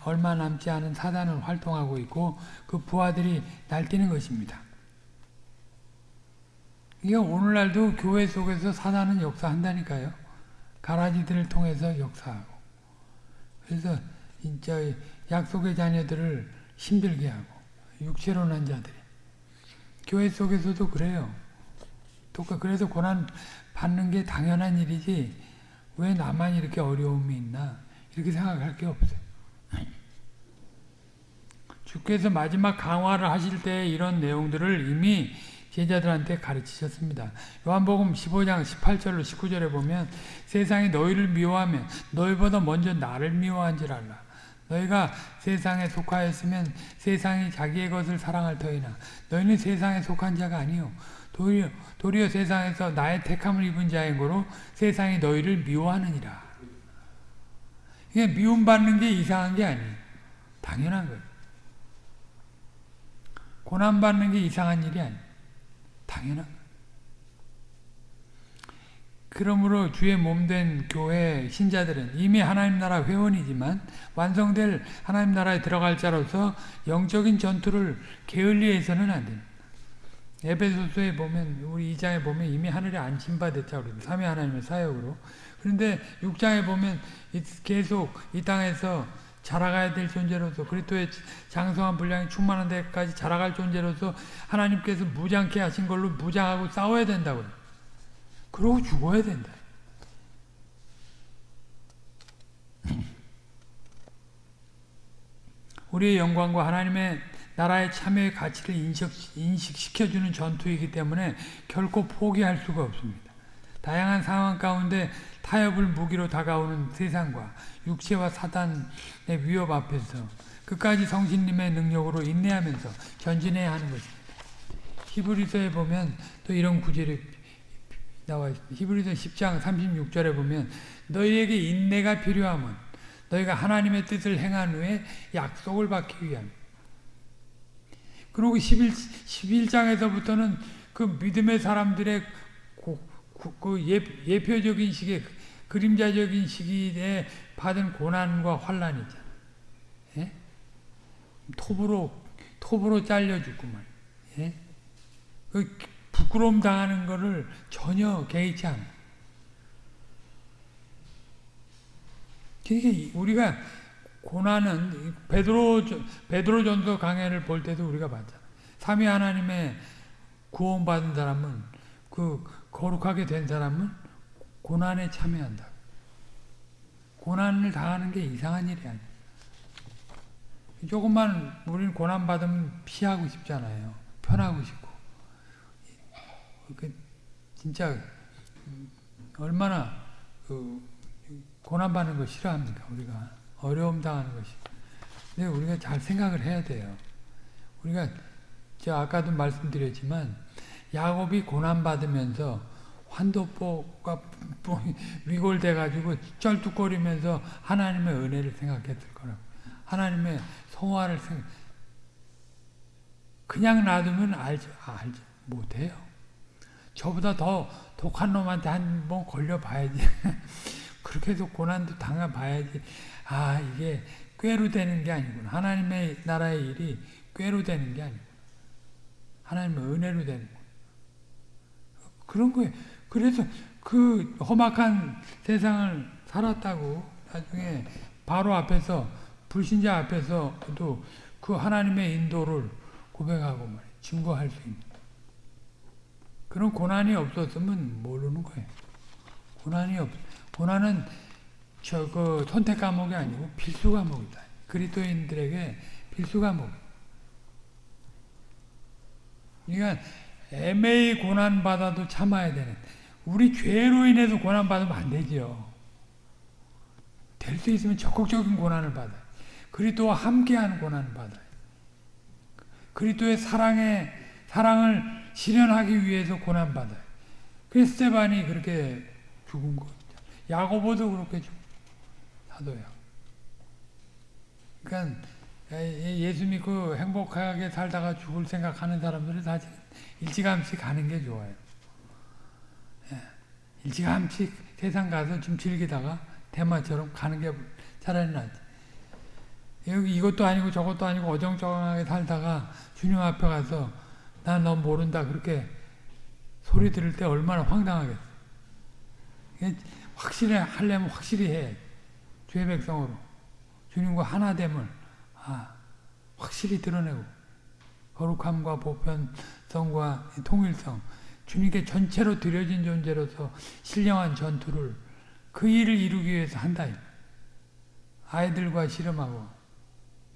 얼마 남지 않은 사단은 활동하고 있고 그 부하들이 날뛰는 것입니다. 이게 오늘날도 교회 속에서 사단은 역사한다니까요. 가라지들을 통해서 역사하고. 그래서 진짜 약속의 자녀들을 힘들게 하고 육체로 난 자들이 교회 속에서도 그래요. 똑같 그래서 고난 받는 게 당연한 일이지 왜 나만 이렇게 어려움이 있나 이렇게 생각할 게 없어요. 주께서 마지막 강화를 하실 때 이런 내용들을 이미 제자들한테 가르치셨습니다. 요한복음 15장 18절로 19절에 보면 세상이 너희를 미워하면 너희보다 먼저 나를 미워한 줄 알라. 너희가 세상에 속하였으면 세상이 자기의 것을 사랑할 터이나 너희는 세상에 속한 자가 아니요 도리어, 도리어 세상에서 나의 택함을 입은 자인 거로 세상이 너희를 미워하느니라. 이게 미움받는 게 이상한 게 아니에요. 당연한 거예요. 고난받는 게 이상한 일이 아니에요. 당연한. 그러므로 주의 몸된 교회 신자들은 이미 하나님 나라 회원이지만 완성될 하나님 나라에 들어갈 자로서 영적인 전투를 게을리해서는 안 됩니다. 에베소서에 보면 우리 2장에 보면 이미 하늘에 안심받았자 우리 삼위 하나님의 사역으로 그런데 6장에 보면 계속 이 땅에서 자라가야 될 존재로서 그리스도의 장성한 분량이 충만한 데까지 자라갈 존재로서 하나님께서 무장케 하신 걸로 무장하고 싸워야 된다고요. 그러고 죽어야 된다. 우리의 영광과 하나님의 나라의 참여의 가치를 인식, 인식시켜주는 전투이기 때문에 결코 포기할 수가 없습니다. 다양한 상황 가운데 타협을 무기로 다가오는 세상과 육체와 사단의 위협 앞에서 끝까지 성신님의 능력으로 인내하면서 전진해야 하는 것입니다. 히브리서에 보면 또 이런 구절이 나와 있습니다. 히브리서 10장 36절에 보면 너희에게 인내가 필요함은 너희가 하나님의 뜻을 행한 후에 약속을 받기 위함. 그리고 11, 11장에서부터는 그 믿음의 사람들의 그, 그 예, 표적인 시기에 그림자적인 시기에 받은 고난과 환란이 있잖아. 예? 톱으로 톱으로 잘려 죽고 말. 예? 그 부끄러움 당하는 것을 전혀 개의치 않아. 그러니까 우리가 고난은 베드로 베드로 전서 강해를 볼 때도 우리가 봤잖아. 삼위 하나님의 구원받은 사람은 그 거룩하게 된 사람은 고난에 참여한다. 고난을 당하는 게 이상한 일이 아니야. 조금만 우리는 고난 받으면 피하고 싶잖아요. 편하고 싶고. 그 진짜 얼마나 그 고난 받는 거 싫어합니까 우리가 어려움 당하는 것이 근데 우리가 잘 생각을 해야 돼요 우리가 제가 아까도 말씀드렸지만 야곱이 고난받으면서 환도포가 위골돼 가지고 쩔뚝거리면서 하나님의 은혜를 생각했을 거라고 하나님의 성화를 생각 그냥 놔두면 알지 알지 못해요 저보다 더 독한 놈한테 한 번 걸려봐야지. 그렇게 해서 고난도 당해봐야지. 아 이게 꾀로 되는 게 아니구나. 하나님의 나라의 일이 꾀로 되는 게 아니구나. 하나님의 은혜로 되는 거 그런 거예요. 그래서 그 험악한 세상을 살았다고 나중에 바로 앞에서 불신자 앞에서도 그 하나님의 인도를 고백하고 말이에요. 증거할 수 있는. 그런 고난이 없었으면 모르는 거예요. 고난이 없, 고난은 저그 선택 과목이 아니고 필수 과목이다. 그리스도인들에게 필수 과목. 그러니까 애매히 고난 받아도 참아야 되는. 우리 죄로 인해서 고난 받으면 안 되죠. 될수 있으면 적극적인 고난을 받아요. 그리스도와 함께하는 고난을 받아요. 그리스도의 사랑에 사랑을 실현하기 위해서 고난 받아요. 그 스테반이 그렇게 죽은 거. 야고보도 그렇게 죽. 사도야. 그러니까 예수 믿고 행복하게 살다가 죽을 생각하는 사람들은 사실 일찌감치 가는 게 좋아요. 예. 일찌감치 세상 가서 좀 즐기다가 대마처럼 가는 게 차라리 낫지. 이것도 아니고 저것도 아니고 어정쩡하게 살다가 주님 앞에 가서 난너 모른다 그렇게 소리 들을 때 얼마나 황당하겠어. 확실히 하려면 확실히 해. 주의 백성으로 주님과 하나 됨을 아, 확실히 드러내고 거룩함과 보편성과 통일성 주님께 전체로 드려진 존재로서 신령한 전투를 그 일을 이루기 위해서 한다. 아이들과 씨름하고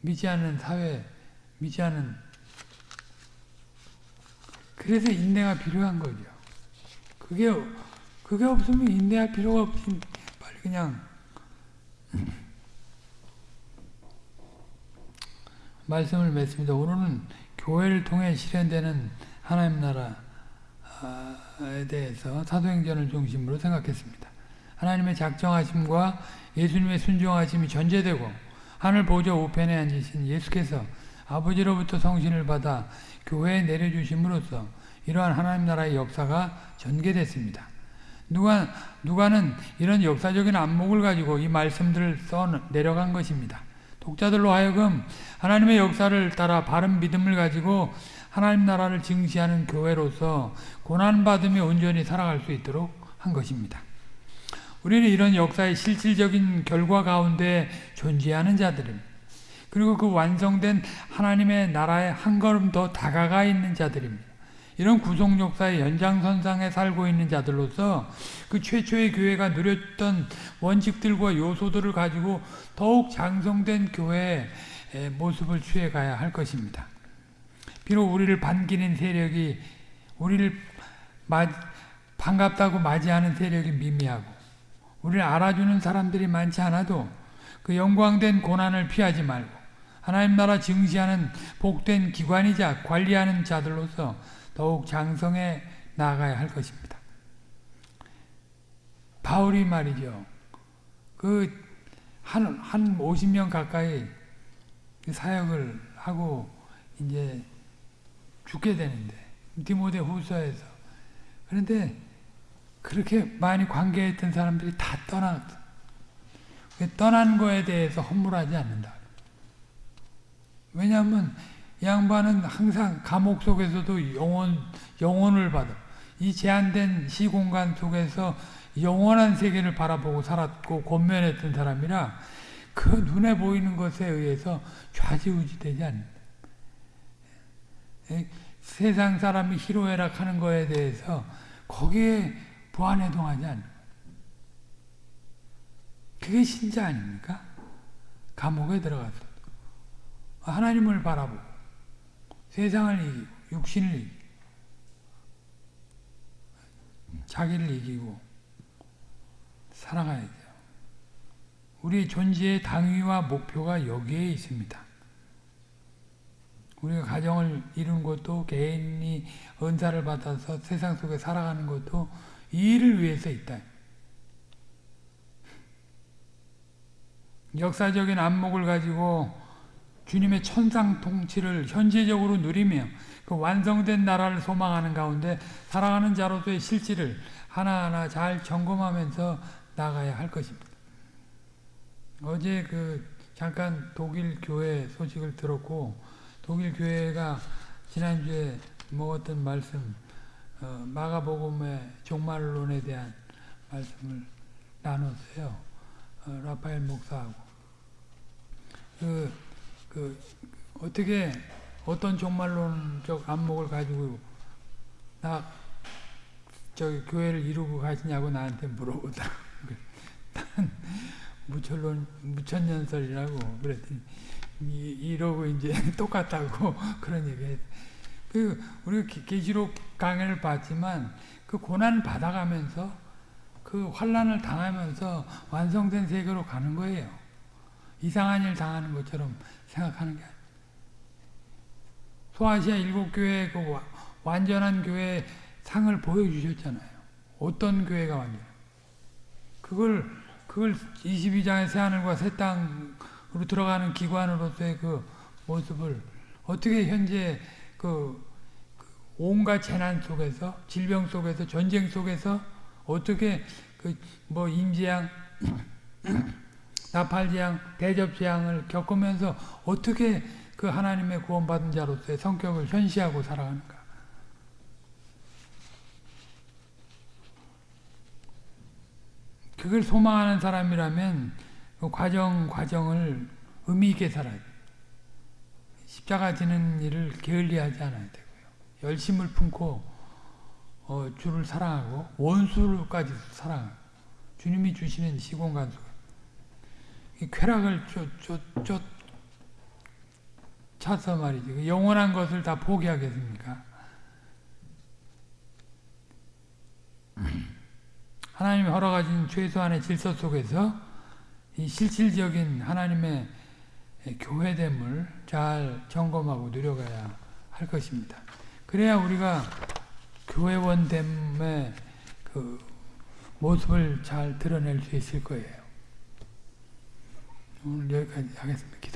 믿지 않는 사회, 믿지 않는 그래서 인내가 필요한 거죠. 그게 그게 없으면 인내할 필요가 없지. 빨리 그냥 말씀을 맺습니다. 오늘은 교회를 통해 실현되는 하나님 나라에 대해서 사도행전을 중심으로 생각했습니다. 하나님의 작정하심과 예수님의 순종하심이 전제되고 하늘 보좌 우편에 앉으신 예수께서 아버지로부터 성신을 받아 교회에 내려주심으로써 이러한 하나님 나라의 역사가 전개됐습니다. 누가, 누가는 이런 역사적인 안목을 가지고 이 말씀들을 써 내려간 것입니다. 독자들로 하여금 하나님의 역사를 따라 바른 믿음을 가지고 하나님 나라를 증시하는 교회로서 고난받으며 온전히 살아갈 수 있도록 한 것입니다. 우리는 이런 역사의 실질적인 결과 가운데 존재하는 자들입니다. 그리고 그 완성된 하나님의 나라에 한 걸음 더 다가가 있는 자들입니다. 이런 구속 역사의 연장선상에 살고 있는 자들로서 그 최초의 교회가 누렸던 원칙들과 요소들을 가지고 더욱 장성된 교회의 모습을 취해가야 할 것입니다. 비록 우리를 반기는 세력이 우리를 반갑다고 맞이하는 세력이 미미하고 우리를 알아주는 사람들이 많지 않아도 그 영광된 고난을 피하지 말고 하나님 나라 증시하는 복된 기관이자 관리하는 자들로서 더욱 장성해 나아가야 할 것입니다. 바울이 말이죠. 그, 한, 한 50년 가까이 그 사역을 하고 이제 죽게 되는데, 디모데 후서에서. 그런데 그렇게 많이 관계했던 사람들이 다 떠났어. 떠난 거에 대해서 허물하지 않는다. 왜냐하면 양반은 항상 감옥 속에서도 영원, 영혼을 받아. 이 제한된 시공간 속에서 영원한 세계를 바라보고 살았고 권면했던 사람이라 그 눈에 보이는 것에 의해서 좌지우지되지 않는다. 세상 사람이 희로애락 하는 거에 대해서 거기에 부안해동하지 않는 그게 신자 아닙니까? 감옥에 들어가서 하나님을 바라보고 세상을 이기고 육신을 이기고 자기를 이기고 살아가야죠. 우리 존재의 당위와 목표가 여기에 있습니다. 우리가 가정을 이룬 것도 개인이 은사를 받아서 세상 속에 살아가는 것도 이 일을 위해서 있다. 역사적인 안목을 가지고 주님의 천상 통치를 현재적으로 누리며 그 완성된 나라를 소망하는 가운데 살아가는 자로서의 실질을 하나하나 잘 점검하면서 나가야 할 것입니다. 어제 그 잠깐 독일 교회 소식을 들었고 독일 교회가 지난주에 먹었던 말씀 어, 마가복음의 종말론에 대한 말씀을 나눴어요. 어, 라파엘 목사하고 그, 그 어떻게 어떤 종말론적 안목을 가지고 나 저기 교회를 이루고 가시냐고 나한테 물어보더라고. 나는 무천론 무천년설이라고 그랬더니 이, 이러고 이제 똑같다고 그런 얘기했. 그 우리 계시록 강의를 봤지만 그 고난을 받아가면서 그 환란을 당하면서 완성된 세계로 가는 거예요. 이상한 일 당하는 것처럼 생각하는 게 아니에요. 소아시아 일곱 교회 그 와- 완전한 교회 상을 보여주셨잖아요. 어떤 교회가 완전? 그걸 그걸 22장의 새 하늘과 새 땅으로 들어가는 기관으로서의 그 모습을 어떻게 현재 그, 그 온갖 재난 속에서 질병 속에서 전쟁 속에서 어떻게 그 뭐 임재양 나팔재앙 대접재앙을 겪으면서 어떻게 그 하나님의 구원받은 자로서의 성격을 현시하고 살아가는가 그걸 소망하는 사람이라면 그 과정 과정을 의미 있게 살아야 돼. 십자가 지는 일을 게을리하지 않아야 되고요. 열심을 품고 어, 주를 사랑하고 원수까지 사랑하고 주님이 주시는 시공간 이 쾌락을 쫓쫓쫓 차서 말이지 그 영원한 것을 다 포기하겠습니까? 하나님이 허락하신 최소한의 질서 속에서 이 실질적인 하나님의 교회됨을 잘 점검하고 누려가야 할 것입니다. 그래야 우리가 교회원됨의 그 모습을 잘 드러낼 수 있을 거예요. 오늘 여기까지 하겠습니다.